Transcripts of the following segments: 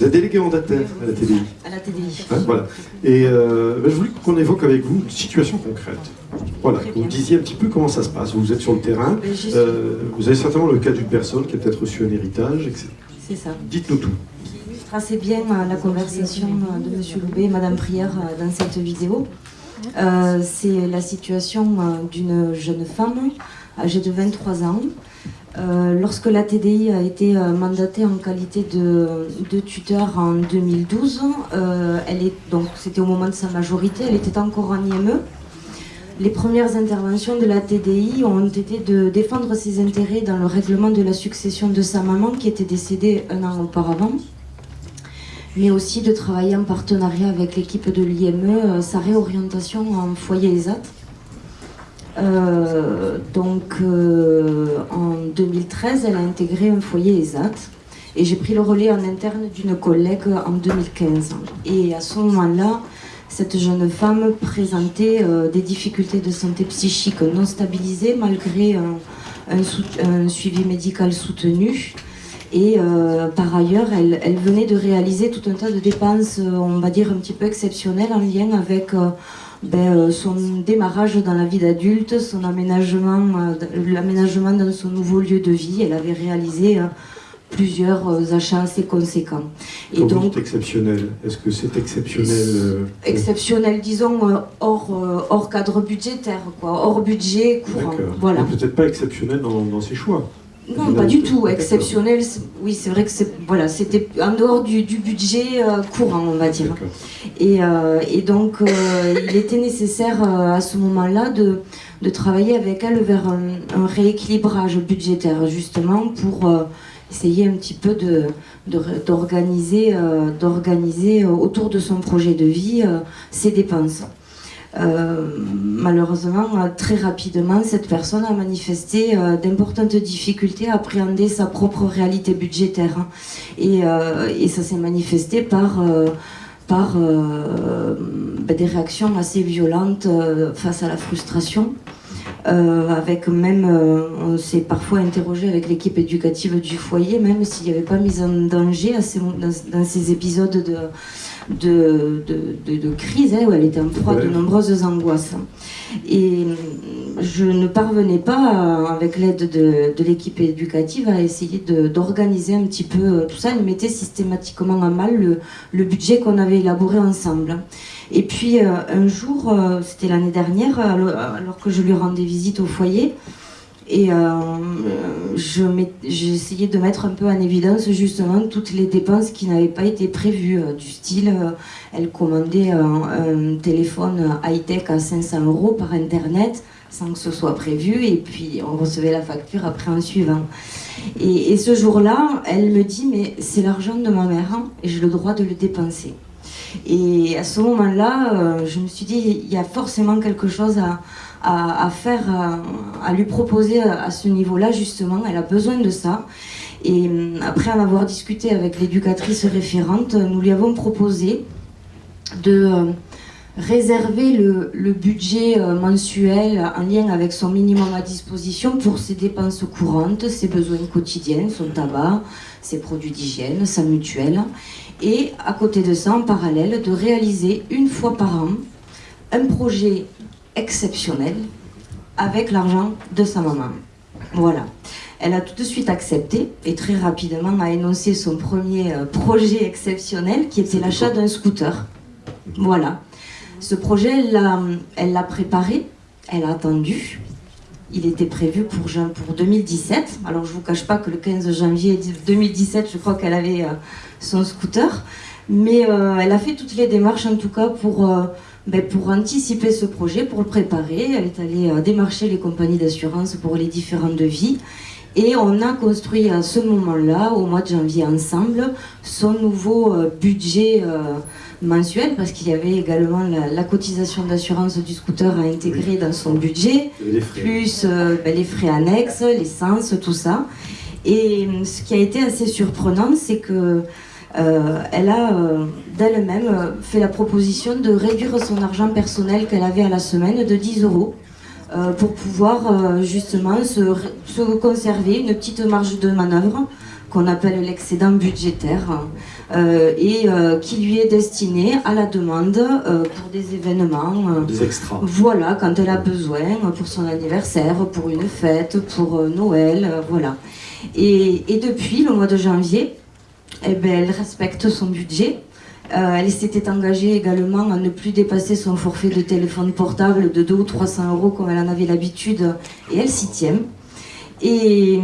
Vous êtes délégué mandataire à la TDI. À la TDI. Hein, voilà. Et euh, ben, je voulais qu'on évoque avec vous une situation concrète. Voilà, que vous disiez un petit peu comment ça se passe. Vous êtes sur le terrain, Ben, euh, vous avez certainement le cas d'une personne qui a peut-être reçu un héritage, etc. C'est ça. Dites-nous tout. Tracez bien euh, la conversation de M. Loubet et Mme Prière dans cette vidéo. Euh, c'est la situation d'une jeune femme âgée de 23 ans. Euh, lorsque la TDI a été euh, mandatée en qualité de, de tuteur en 2012, euh, c'était au moment de sa majorité, elle était encore en IME. Les premières interventions de la TDI ont été de défendre ses intérêts dans le règlement de la succession de sa maman qui était décédée un an auparavant mais aussi de travailler en partenariat avec l'équipe de l'IME, sa réorientation en foyer ESAT. Euh, donc euh, en 2013, elle a intégré un foyer ESAT et j'ai pris le relais en interne d'une collègue en 2015. Et à ce moment-là, cette jeune femme présentait euh, des difficultés de santé psychique non stabilisées malgré un, suivi médical soutenu. Et par ailleurs, elle, venait de réaliser tout un tas de dépenses, on va dire un petit peu exceptionnelles, en lien avec ben, euh, son démarrage dans la vie d'adulte, son aménagement, euh, l'aménagement dans son nouveau lieu de vie. Elle avait réalisé euh, plusieurs achats assez conséquents. Et donc, exceptionnel, est-ce que c'est exceptionnel euh, exceptionnel, disons, hors, hors cadre budgétaire, quoi, hors budget courant. Voilà. Peut-être pas exceptionnel dans, dans ses choix. Non, pas du tout. Exceptionnel, oui, c'est vrai que c'est voilà, c'était en dehors du, du budget euh, courant, on va dire. Et, euh, et donc, euh, il était nécessaire à ce moment-là de, de travailler avec elle vers un, un rééquilibrage budgétaire, justement, pour essayer un petit peu de de ré- d'organiser autour de son projet de vie ses dépenses. Euh, malheureusement, très rapidement, cette personne a manifesté euh, d'importantes difficultés à appréhender sa propre réalité budgétaire. Et, euh, ça s'est manifesté par, par ben, des réactions assez violentes face à la frustration. Avec même, on s'est parfois interrogé avec l'équipe éducative du foyer, même s'il n'y avait pas mise en danger dans, dans ces épisodes de, de, de, de- de crise, hein, où elle était en proie de Ouais. nombreuses angoisses. Et je ne parvenais pas, avec l'aide de, de l'équipe éducative, à essayer de- d'organiser un petit peu euh, tout ça. Elle mettait systématiquement à mal le, le budget qu'on avait élaboré ensemble. Et puis euh, un jour, euh, c'était l'année dernière, alors, alors que je lui rendais visite au foyer, et euh, j'ai essayé de mettre un peu en évidence justement toutes les dépenses qui n'avaient pas été prévues, euh, du style, euh, elle commandait un, un téléphone high-tech à 500 euros par Internet sans que ce soit prévu, et puis on recevait la facture après en suivant. Et, ce jour-là, elle me dit, mais c'est l'argent de ma mère, hein, et j'ai le droit de le dépenser. Et à ce moment-là, je me suis dit, il y a forcément quelque chose à, à, à lui proposer à, à ce niveau-là, justement. Elle a besoin de ça. Et hum, après en avoir discuté avec l'éducatrice référente, nous lui avons proposé de euh, réserver le, le budget euh, mensuel en lien avec son minimum à disposition pour ses dépenses courantes, ses besoins quotidiens, son tabac, ses produits d'hygiène, sa mutuelle. Et à côté de ça, en parallèle, de réaliser une fois par an un projet exceptionnel avec l'argent de sa maman. Voilà. Elle a tout de suite accepté et très rapidement a énoncé son premier euh, projet exceptionnel qui était l'achat d'un scooter. Voilà. Ce projet, elle l'a préparé, elle a attendu. Il était prévu pour, pour 2017. Alors je vous cache pas que le 15 janvier 2017, je crois qu'elle avait euh, son scooter. Mais euh, elle a fait toutes les démarches en tout cas pour, euh, ben, pour anticiper ce projet, pour le préparer. Elle est allée euh, démarcher les compagnies d'assurance pour les différents devis. Et on a construit à ce moment-là, au mois de janvier ensemble, son nouveau budget mensuel, parce qu'il y avait également la, la cotisation d'assurance du scooter à intégrer dans son budget, plus euh, ben, les frais annexes, l'essence, tout ça. Et ce qui a été assez surprenant, c'est que elle a euh, d'elle-même euh, fait la proposition de réduire son argent personnel qu'elle avait à la semaine de 10 euros pour pouvoir justement se, se, conserver une petite marge de manœuvre qu'on appelle l'excédent budgétaire et qui lui est destiné à la demande pour des événements. des extras. Voilà, quand elle a besoin, pour son anniversaire, pour une fête, pour Noël, voilà. Et, et, depuis le mois de janvier, eh ben, elle respecte son budget. Euh, elle s'était engagée également à ne plus dépasser son forfait de téléphone portable de 2 ou 300 euros comme elle en avait l'habitude et elle s'y tient. Et,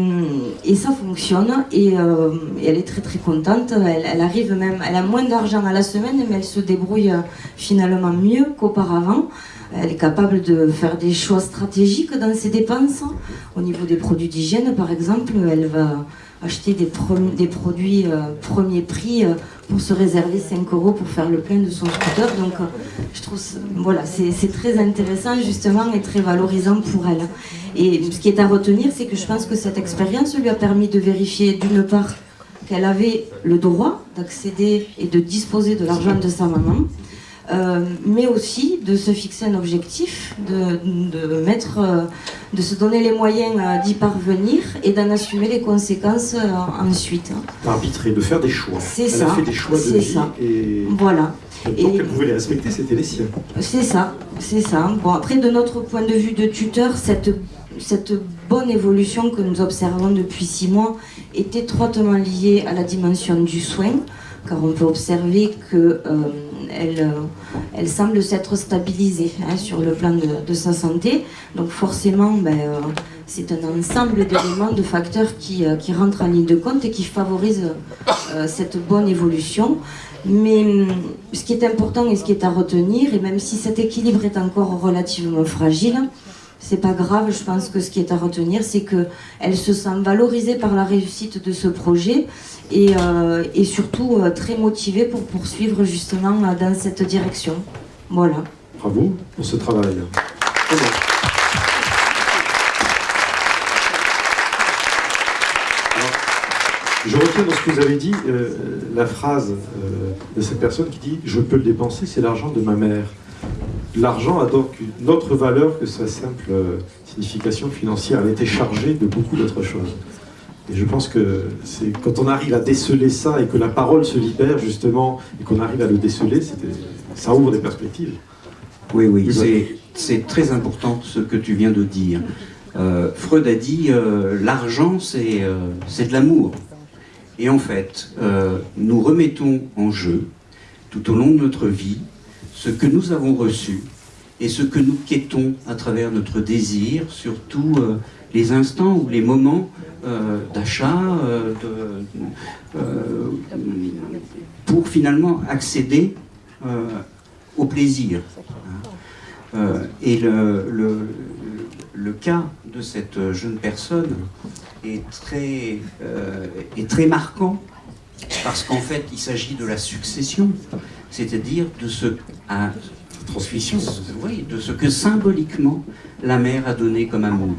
et, ça fonctionne et, euh, et, elle est très très contente. Elle, arrive même, elle a moins d'argent à la semaine, mais elle se débrouille finalement mieux qu'auparavant. Elle est capable de faire des choix stratégiques dans ses dépenses. Au niveau des produits d'hygiène, par exemple, elle va acheter des, produits euh, premier prix euh, pour se réserver 5 euros pour faire le plein de son scooter. Donc, euh, je trouve, voilà, c'est très intéressant justement et très valorisant pour elle. Et ce qui est à retenir, c'est que je pense que cette expérience lui a permis de vérifier d'une part qu'elle avait le droit d'accéder et de disposer de l'argent de sa maman, euh, mais aussi de se fixer un objectif, de, de mettre, euh, de se donner les moyens euh, d'y parvenir et d'en assumer les conséquences ensuite. Arbitrer, de faire des choix. C'est ça. a fait des choix de vie ça. et voilà. Et tant qu'elle pouvait les respecter, c'était les siens. C'est ça, c'est ça. Bon, après, de notre point de vue de tuteur, cette, cette bonne évolution que nous observons depuis six mois est étroitement liée à la dimension du soin, car on peut observer que elle, euh, elle semble s'être stabilisée hein, sur le plan de, sa santé. Donc forcément, ben, euh, c'est un ensemble d'éléments, de facteurs qui, euh, qui, rentrent en ligne de compte et qui favorisent cette bonne évolution. Mais ce qui est important et ce qui est à retenir, et même si cet équilibre est encore relativement fragile, c'est pas grave, je pense que ce qui est à retenir, c'est qu'elle se sent valorisée par la réussite de ce projet et, euh, et surtout euh, très motivée pour poursuivre justement euh, dans cette direction. Voilà. Bravo pour ce travail. je retiens dans ce que vous avez dit la phrase de cette personne qui dit « je peux le dépenser, c'est l'argent de ma mère » l'argent a donc une autre valeur que sa simple euh, signification financière. Elle était chargée de beaucoup d'autres choses. Et je pense que c'est quand on arrive à déceler ça et que la parole se libère justement et qu'on arrive à le déceler, ça ouvre des perspectives. Oui, oui, c'est très important ce que tu viens de dire. Euh, Freud a dit euh, l'argent c'est de l'amour. Et en fait, nous remettons en jeu tout au long de notre vie ce que nous avons reçu et ce que nous quêtons à travers notre désir, surtout euh, les instants ou les moments euh, d'achat, euh, pour finalement accéder au plaisir. et le, cas de cette jeune personne est très marquant parce qu'en fait il s'agit de la succession c'est-à-dire de ce de ce que symboliquement la mère a donné comme amour.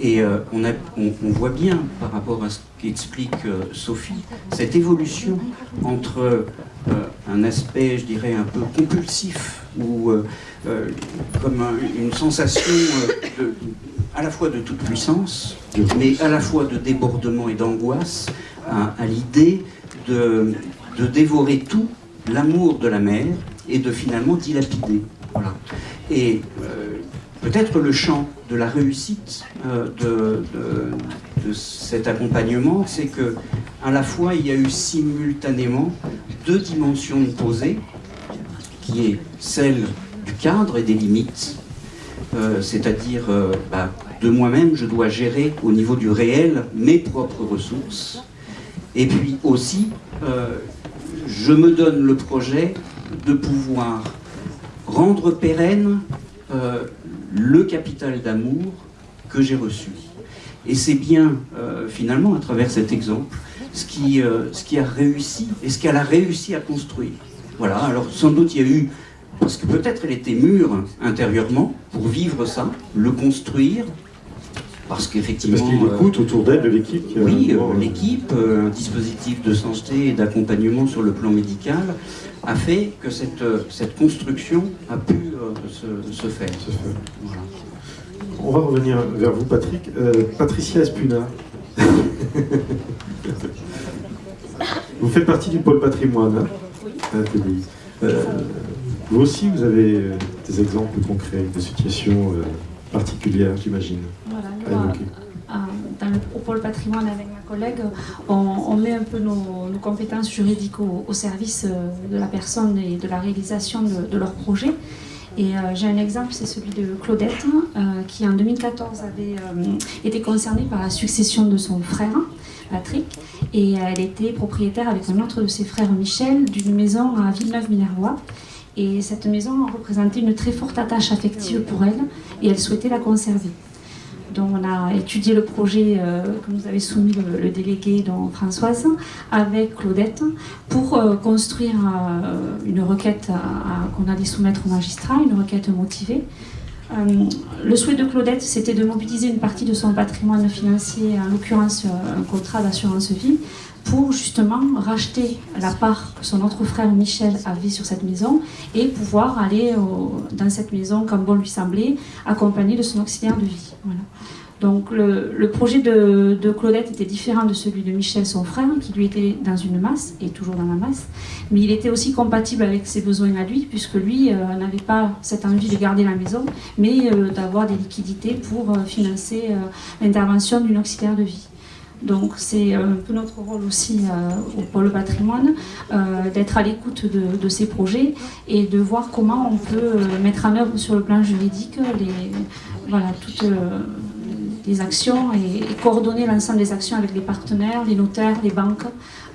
Et euh, on, voit bien, par rapport à ce qu'explique euh, Sophie, cette évolution entre euh, un aspect, je dirais, un peu compulsif, ou comme une sensation à la fois de toute puissance, mais à la fois de débordement et d'angoisse, à, l'idée de dévorer tout l'amour de la mère et de finalement dilapider. Et euh, peut-être le champ de la réussite euh, de, cet accompagnement, c'est que à la fois il y a eu simultanément deux dimensions posées, qui est celle du cadre et des limites, euh, c'est-à-dire bah, de moi-même, je dois gérer au niveau du réel mes propres ressources, et puis aussi je me donne le projet de pouvoir rendre pérenne euh, le capital d'amour que j'ai reçu. Et c'est bien, euh, finalement, à travers cet exemple, ce qui, euh, ce qui a réussi et ce qu'elle a réussi à construire. Voilà, alors sans doute il y a eu, parce que peut-être elle était mûre intérieurement pour vivre ça, le construire, parce qu'effectivement... Parce qu'il écoute autour d'elle de l'équipe Oui, euh, l'équipe, euh, un dispositif de santé et d'accompagnement sur le plan médical a fait que cette, euh, cette construction a pu se, faire. On va revenir vers vous, Patrick. Euh, Patricia Espuna. vous faites partie du pôle patrimoine hein. Euh, vous aussi, vous avez euh, des exemples concrets de situations euh, particulières, j'imagine. Évoquer. à- à- dans le au pôle patrimoine avec ma collègue, on, on met un peu nos, nos compétences juridiques au, au service euh, de la personne et de la réalisation de, de leur projet. Et euh, j'ai un exemple, c'est celui de Claudette, euh, qui en 2014 avait euh, été concernée par la succession de son frère, Patrick, et elle était propriétaire avec un autre de ses frères, Michel, d'une maison à Villeneuve-Minervois. Et cette maison représentait une très forte attache affective pour elle, et elle souhaitait la conserver. Donc on a étudié le projet euh, que nous avait soumis le, délégué donc Françoise avec Claudette pour euh, construire euh, une requête qu'on allait soumettre au magistrat, une requête motivée. Le souhait de Claudette, c'était de mobiliser une partie de son patrimoine financier, en l'occurrence un contrat d'assurance vie, pour justement racheter la part que son autre frère Michel avait sur cette maison et pouvoir aller dans cette maison, comme bon lui semblait, accompagné de son auxiliaire de vie. Voilà. Donc le, projet de, de Claudette était différent de celui de Michel, son frère, qui lui était dans une masse, et toujours dans la masse, mais il était aussi compatible avec ses besoins à lui, puisque lui euh, n'avait pas cette envie de garder la maison, mais euh, d'avoir des liquidités pour euh, financer l'intervention d'une auxiliaire de vie. Donc c'est un peu notre rôle aussi euh, au pôle patrimoine, euh, d'être à l'écoute de, ces projets et de voir comment on peut euh, mettre en œuvre sur le plan juridique les, voilà, toutes euh, les actions et, coordonner l'ensemble des actions avec les partenaires, les notaires, les banques,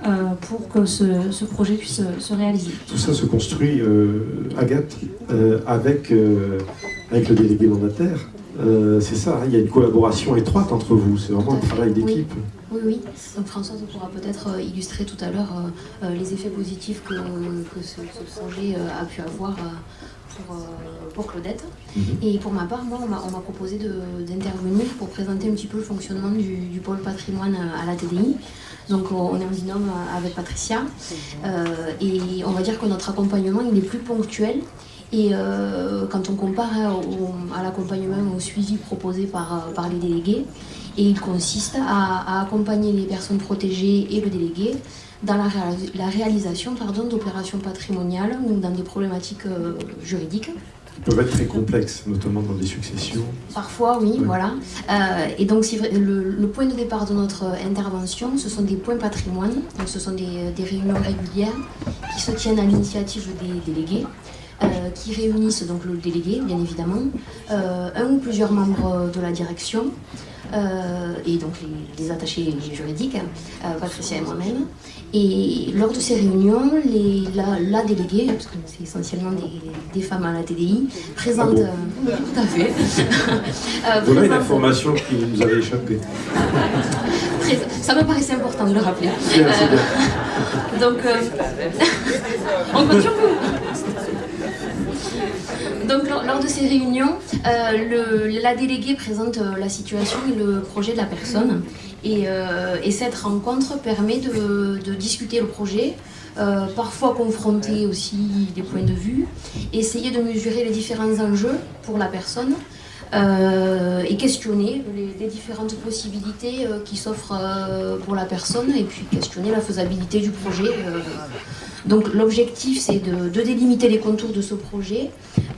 euh, pour que ce, ce projet puisse se réaliser. Tout ça se construit, euh, Agathe, euh, avec, euh, avec le délégué mandataire. Euh, c'est ça, il y a une collaboration étroite entre vous, c'est vraiment un travail d'équipe. Oui, oui. Donc Françoise pourra peut-être euh, illustrer tout à l'heure euh, les effets positifs que, que ce, ce projet a pu avoir pour, pour Claudette. Mhm. Et pour ma part, moi, on m'a proposé d'intervenir pour présenter un petit peu le fonctionnement du, du pôle patrimoine à la TDI. Donc on est en binôme avec Patricia. Euh, et on va dire que notre accompagnement, il est plus ponctuel. Et euh, quand on compare hein, au- à l'accompagnement, au suivi proposé par, euh, par les délégués, et il consiste à, à accompagner les personnes protégées et le délégué dans la, réa- la réalisation d'opérations patrimoniales ou dans des problématiques euh, juridiques. Ils peuvent être très complexes, notamment dans des successions. Parfois, oui, Oui. voilà. Euh, et donc, vrai, le, le point de départ de notre intervention, ce sont des points patrimoine. Donc, ce sont des, des réunions régulières qui se tiennent à l'initiative des délégués, euh, qui réunissent donc le délégué, bien évidemment, euh, un ou plusieurs membres de la direction. euh, et donc les, les attachés juridiques, euh, Patricia et moi-même. Et lors de ces réunions, les, la, la déléguée, parce que c'est essentiellement des, des femmes à la TDI, présente... bon euh, tout à fait. Voilà une présente- information qui nous avait échappé. Ça me paraissait important de le rappeler. Bien, c'est bien. Donc, on continue. Donc, lors, de ces réunions, euh, la déléguée présente euh, la situation et le projet de la personne. Et, euh, et cette rencontre permet de, discuter le projet, parfois confronter aussi des points de vue, essayer de mesurer les différents enjeux pour la personne. et questionner les, différentes possibilités qui s'offrent pour la personne et puis questionner la faisabilité du projet. Donc l'objectif c'est de délimiter les contours de ce projet,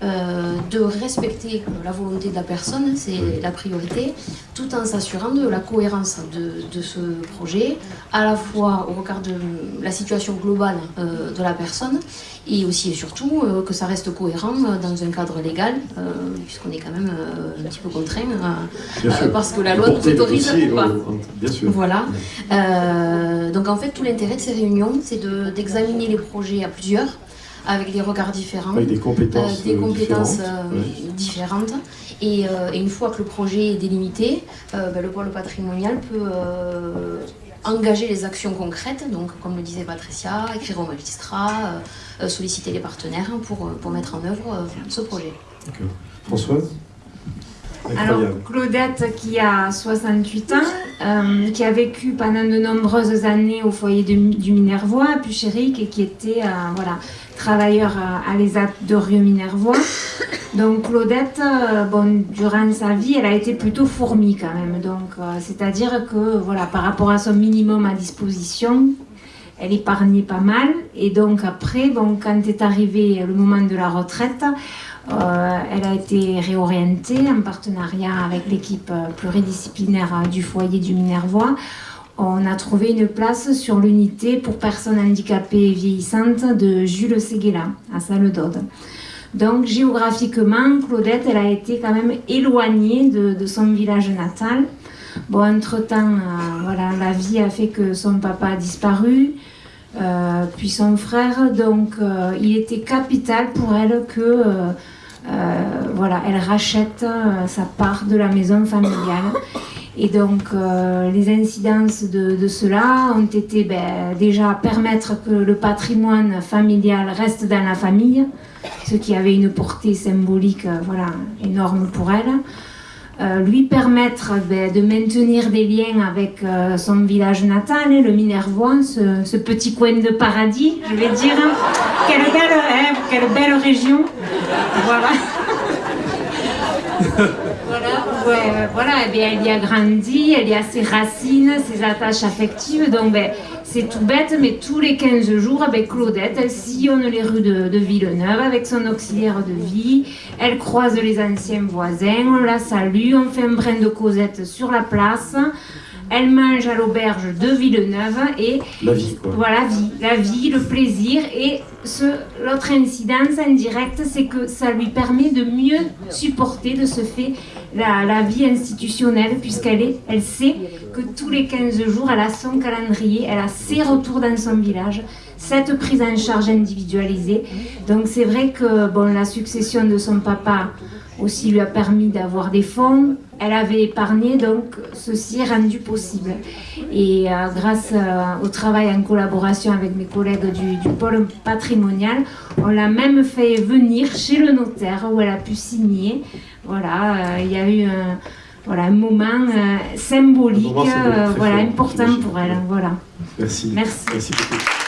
euh, de respecter la volonté de la personne, c'est la priorité, tout en s'assurant de la cohérence de, de ce projet, à la fois au regard de la situation globale euh, de la personne et aussi et surtout euh, que ça reste cohérent dans un cadre légal, puisqu'on est quand même un petit peu contraint, parce que la loi nous autorise ou pas. Bien sûr. Voilà. Donc en fait, tout l'intérêt de ces réunions, c'est de- d'examiner les projets à plusieurs, avec des regards différents, Avec des compétences, des euh, compétences différentes. euh, Ouais. différentes. Et, euh, et une fois que le projet est délimité, ben, le pôle patrimonial peut engager les actions concrètes, donc comme le disait Patricia, écrire au magistrat, euh, solliciter les partenaires pour, pour mettre en œuvre euh, ce projet. Françoise? Alors, Claudette, qui a 68 ans, euh, qui a vécu pendant de nombreuses années au foyer du Minervois, à Puchéric, et qui était euh, voilà, travailleur euh, à l'ESAT de Rieux-Minervois. Donc, Claudette, euh, bon, durant sa vie, elle a été plutôt fourmi quand même. Donc, c'est-à-dire que, voilà, par rapport à son minimum à disposition, elle épargnait pas mal. Et donc, après, bon, quand est arrivé le moment de la retraite, elle a été réorientée en partenariat avec l'équipe euh, pluridisciplinaire euh, du foyer du Minervois. On a trouvé une place sur l'unité pour personnes handicapées et vieillissantes de Jules Séguéla, à Salle d'Aude. Donc géographiquement, Claudette, elle a été quand même éloignée de, son village natal. Bon, entre-temps, euh, voilà, la vie a fait que son papa a disparu, euh, puis son frère. Donc, euh, il était capital pour elle que, euh, voilà, elle rachète sa part de la maison familiale. Et donc, les incidences de, cela ont été ben, déjà permettre que le patrimoine familial reste dans la famille, ce qui avait une portée symbolique voilà, énorme pour elle. Euh, lui permettre ben, de maintenir des liens avec euh, son village natal, hein, le Minervois, ce, petit coin de paradis, je vais dire. Quelle belle, hein, région. Voilà. Voilà, ouais, euh, eh bien, elle y a grandi, elle y a ses racines, ses attaches affectives. Donc, ben, c'est tout bête, mais tous les 15 jours, ben, Claudette, elle sillonne les rues de, de Villeneuve avec son auxiliaire de vie. Elle croise les anciens voisins, on la salue, on fait un brin de causette sur la place. Elle mange à l'auberge de Villeneuve et La vie, quoi. voilà, vie, la vie, le plaisir. Et ce, l'autre incidence indirecte, c'est que ça lui permet de mieux supporter de ce fait la, vie institutionnelle, puisqu'elle elle sait que tous les 15 jours, elle a son calendrier, elle a ses retours dans son village, cette prise en charge individualisée. Donc c'est vrai que bon, la succession de son papa aussi lui a permis d'avoir des fonds. Elle avait épargné, donc ceci est rendu possible. Et euh, grâce euh, au travail en collaboration avec mes collègues du, du pôle patrimonial, on l'a même fait venir chez le notaire où elle a pu signer. Voilà, euh, il y a eu un, voilà, un moment euh, symbolique, moment symbolique euh, voilà, important pour elle. Voilà. Merci. Merci. Merci beaucoup.